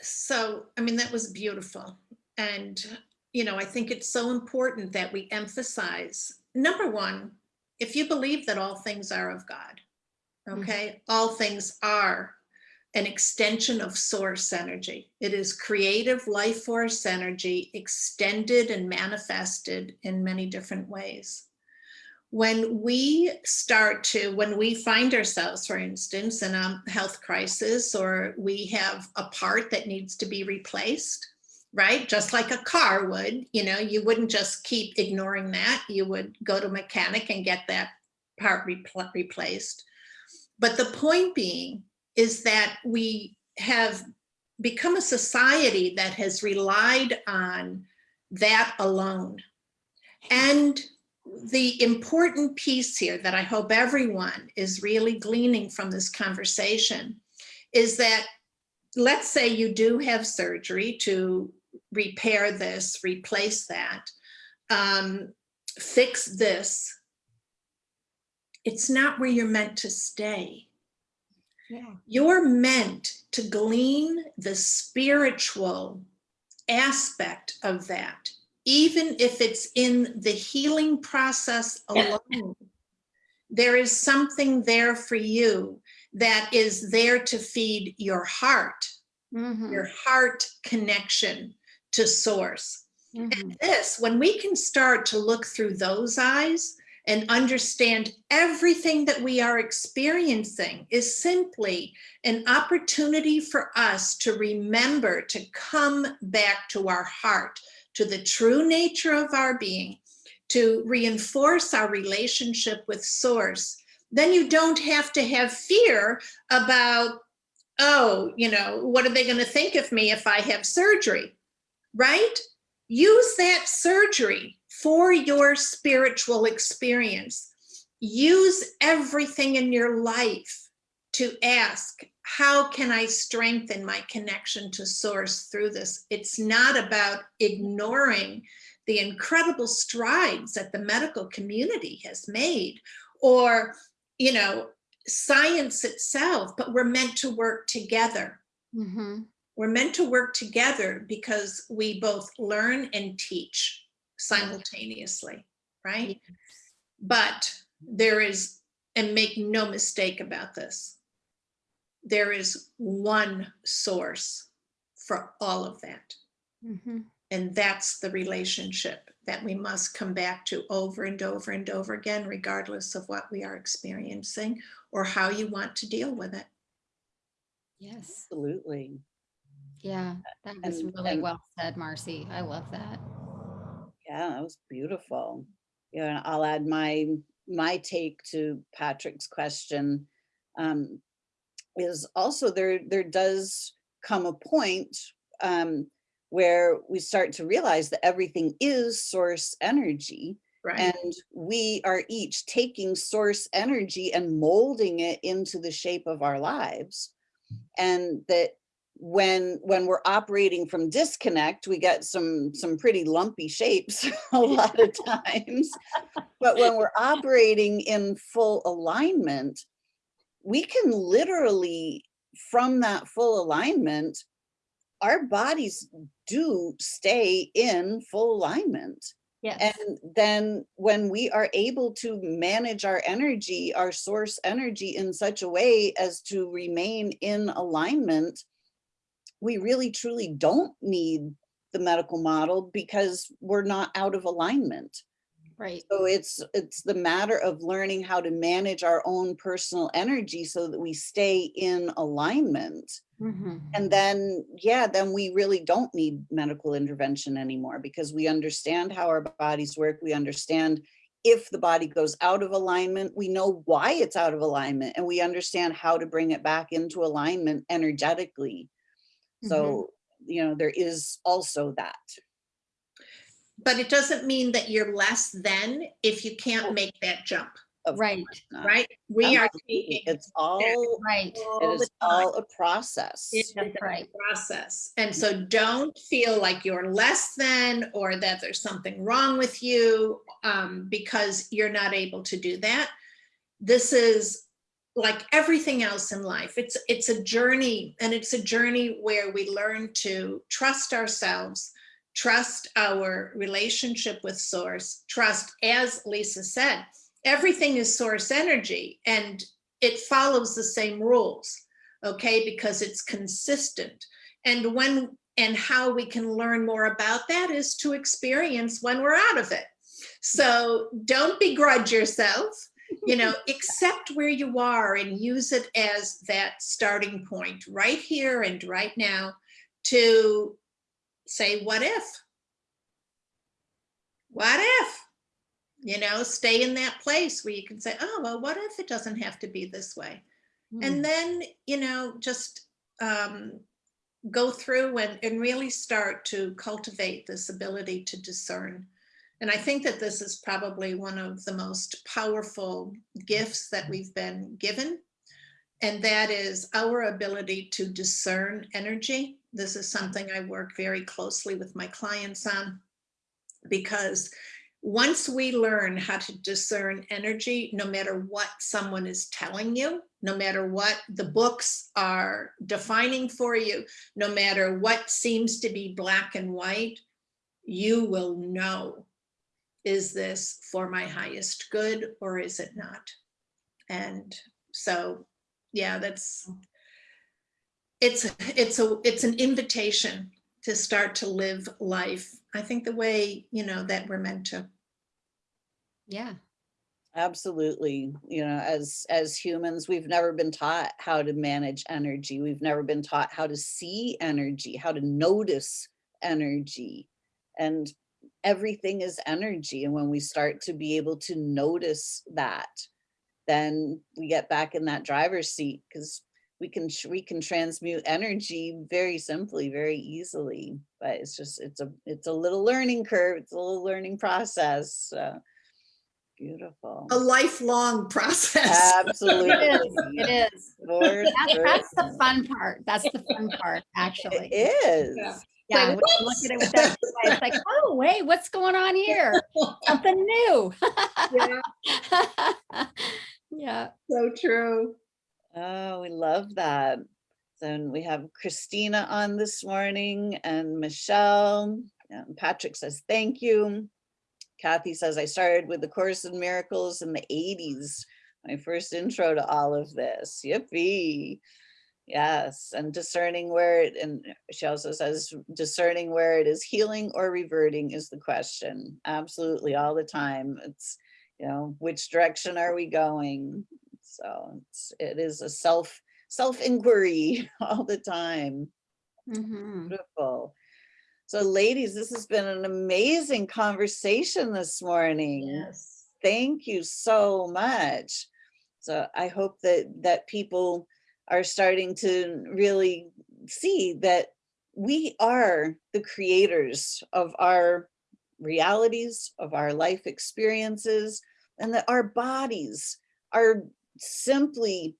So, I mean, that was beautiful. And, you know, I think it's so important that we emphasize, number one, if you believe that all things are of God, Mhm. okay, all things are an extension of source energy. It is creative life force energy extended and manifested in many different ways. When we start to, when we find ourselves, for instance, in a health crisis, or we have a part that needs to be replaced, right? Just like a car would, you know, you wouldn't just keep ignoring that. You would go to mechanic and get that part repl- replaced. But the point being is that we have become a society that has relied on that alone. And the important piece here that I hope everyone is really gleaning from this conversation is that let's say you do have surgery to repair this, replace that, um, fix this. It's not where you're meant to stay. yeah. You're meant to glean the spiritual aspect of that, even if it's in the healing process alone. There is something there for you that is there to feed your heart, Mhm, your heart connection to source. mhm. This, when we can start to look through those eyes and understand everything that we are experiencing is simply an opportunity for us to remember to come back to our heart, to the true nature of our being, to reinforce our relationship with source, then you don't have to have fear about, oh, you know, what are they going to think of me if I have surgery? Right? Use that surgery for your spiritual experience. Use everything in your life to ask, how can I strengthen my connection to source through this? It's not about ignoring the incredible strides that the medical community has made or, you know, science itself, but we're meant to work together. Mhm. We're meant to work together because we both learn and teach simultaneously, right? But there is, and make no mistake about this, there is one source for all of that. Mhm. And that's the relationship that we must come back to over and over and over again, regardless of what we are experiencing or how you want to deal with it. Yes, Absolutely. Yeah, that was And- really and- well said, Marcy. I love that. Yeah, that was beautiful. Yeah, and I'll add my, my take to Patrick's question. Um, is also there, there does come a point, um, where we start to realize that everything is source energy Right. and we are each taking source energy and molding it into the shape of our lives. And that when when we're operating from disconnect, we get some some pretty lumpy shapes a lot of times. But when we're operating in full alignment, we can literally, from that full alignment, our bodies do stay in full alignment. Yes. And then when we are able to manage our energy, our source energy in such a way as to remain in alignment, we really truly don't need the medical model because we're not out of alignment. Right. So it's it's the matter of learning how to manage our own personal energy so that we stay in alignment. Mhm. And then, yeah, then we really don't need medical intervention anymore because we understand how our bodies work. We understand if the body goes out of alignment, we know why it's out of alignment and we understand how to bring it back into alignment energetically. So, you know, there is also that. But it doesn't mean that you're less than if you Oh. can't make that jump, of Right. course not. right? We are Absolutely. taking It's all, Right. all it the is time. all a process. It's That's a right. process. And so don't feel like you're less than or that there's something wrong with you um, because you're not able to do that. This is like everything else in life. It's it's a journey and it's a journey where we learn to trust ourselves, trust our relationship with source, trust, as Lisa said, everything is source energy and it follows the same rules okay, because it's consistent. And when and how we can learn more about that is to experience when we're out of it. So don't begrudge yourself, you know, accept where you are and use it as that starting point right here and right now to say, what if? What if? You know, stay in that place where you can say, oh, well, what if it doesn't have to be this way? Mm. and then you know just um, go through and, and really start to cultivate this ability to discern and i think that this is probably one of the most powerful gifts that we've been given. And that is our ability to discern energy. This is something i work very closely with my clients on because once we learn how to discern energy, no matter what someone is telling you, no matter what the books are defining for you, no matter what seems to be black and white, you will know, is this for my highest good or is it not? And so, yeah, that's, it's, it's a, it's an invitation to start to live life, I think the way, you know, that we're meant to. Yeah. Absolutely. You know, as as humans, we've never been taught how to manage energy. We've never been taught how to see energy, how to notice energy. And everything is energy. And when we start to be able to notice that, then we get back in that driver's seat because we can we can transmute energy very simply, very easily. But it's just it's a it's a little learning curve. It's a little learning process. Uh, beautiful. A lifelong process. Absolutely. It is. It is. For That's, that's the fun part. That's the fun part, actually. It is. Yeah. Yeah, Like, when look at it with that, way, it's like, oh, wait, what's going on here? Something new. Yeah, Yeah. so true. Oh, we love that. Then we have Christina on this morning and Michelle. And Patrick says, thank you. Kathy says, I started with the Course in Miracles in the 80s. My first intro to all of this. Yippee. Yes, and discerning where it, and she also says, discerning where it is healing or reverting is the question. Absolutely, all the time. It's, you know, which direction are we going? So it's, it is a self, self inquiry all the time. Mhm. Beautiful. So ladies, this has been an amazing conversation this morning Yes. thank you so much. So I hope that that people are starting to really see that we are the creators of our realities, of our life experiences, and that our bodies are simply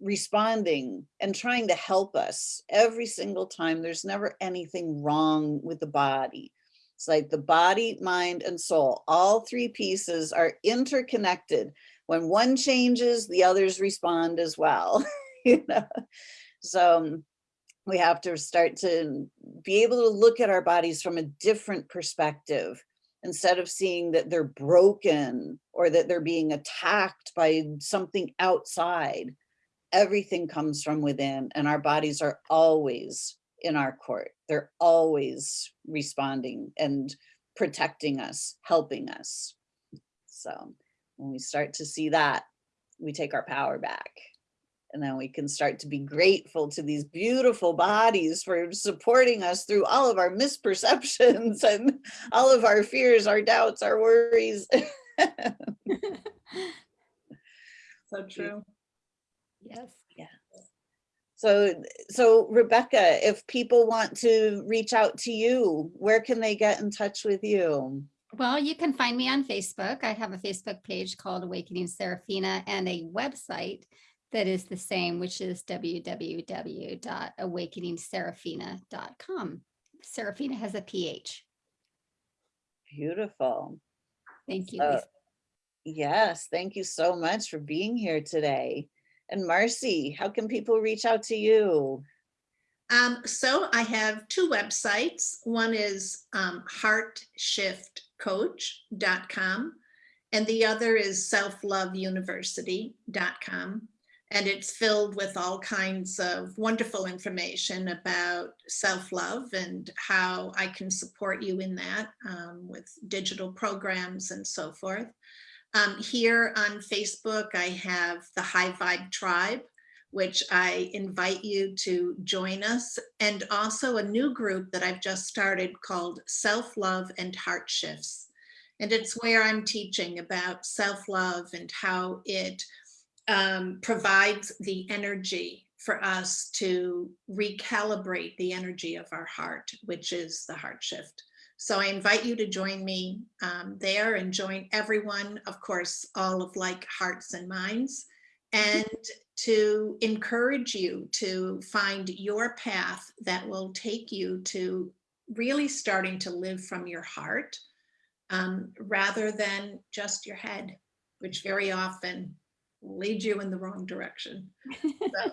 responding and trying to help us every single time. There's never anything wrong with the body. It's like the body, mind, and soul. All three pieces are interconnected. When one changes, the others respond as well. you know? So um, we have to start to be able to look at our bodies from a different perspective instead of seeing that they're broken or that they're being attacked by something outside everything comes from within and our bodies are always in our court. They're always responding and protecting us, helping us. So when we start to see that, we take our power back. And then we can start to be grateful to these beautiful bodies for supporting us through all of our misperceptions and all of our fears, our doubts, our worries. So true. Yes. Yeah. So, so Rebecca, if people want to reach out to you, where can they get in touch with you? Well, you can find me on Facebook. I have a Facebook page called Awakening Seraphina and a website that is the same, which is www.awakeningseraphina.com. Seraphina has a PH. Beautiful. Thank you. Uh, Yes, thank you so much for being here today. And Marcy, how can people reach out to you? Um, so I have two websites. One is um, heartshiftcoach.com and the other is selfloveuniversity.com. And it's filled with all kinds of wonderful information about self-love and how I can support you in that um, with digital programs and so forth. Um, here on Facebook, I have the High Vibe Tribe, which I invite you to join us, and also a new group that I've just started called Self-Love and Heart Shifts. And it's where I'm teaching about self-love and how it um, provides the energy for us to recalibrate the energy of our heart, which is the heart shift. So I invite you to join me um, there and join everyone, of course, all of like hearts and minds, and to encourage you to find your path that will take you to really starting to live from your heart um, rather than just your head, which very often leads you in the wrong direction. So,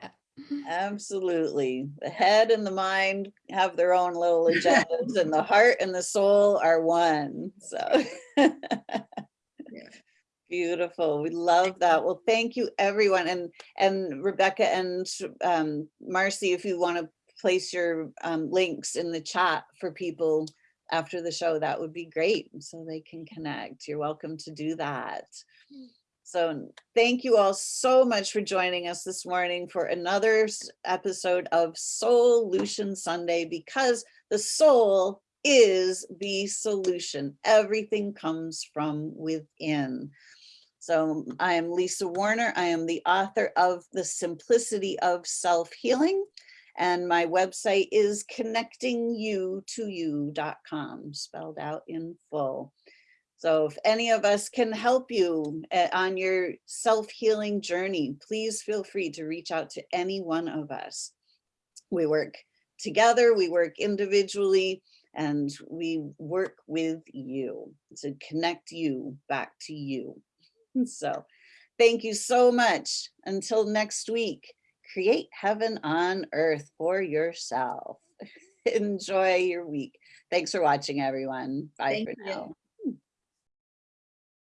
Absolutely. The head and the mind have their own little agendas and the heart and the soul are one. So beautiful. We love that. Well, thank you everyone. And and Rebecca and um, Marcy, if you want to place your um, links in the chat for people after the show, that would be great. So they can connect. You're welcome to do that. So thank you all so much for joining us this morning for another episode of Solution Sunday because the soul is the solution. Everything comes from within. So I am Lisa Warner. I am the author of The Simplicity of Self-Healing. And my website is connectingyou2you.com, spelled out in full. So if any of us can help you uh, on your self-healing journey, please feel free to reach out to any one of us. We work together, we work individually, and we work with you to connect you back to you. So thank you so much. Until next week, create heaven on earth for yourself. Enjoy your week. Thanks for watching, everyone. Bye Thank for you. now.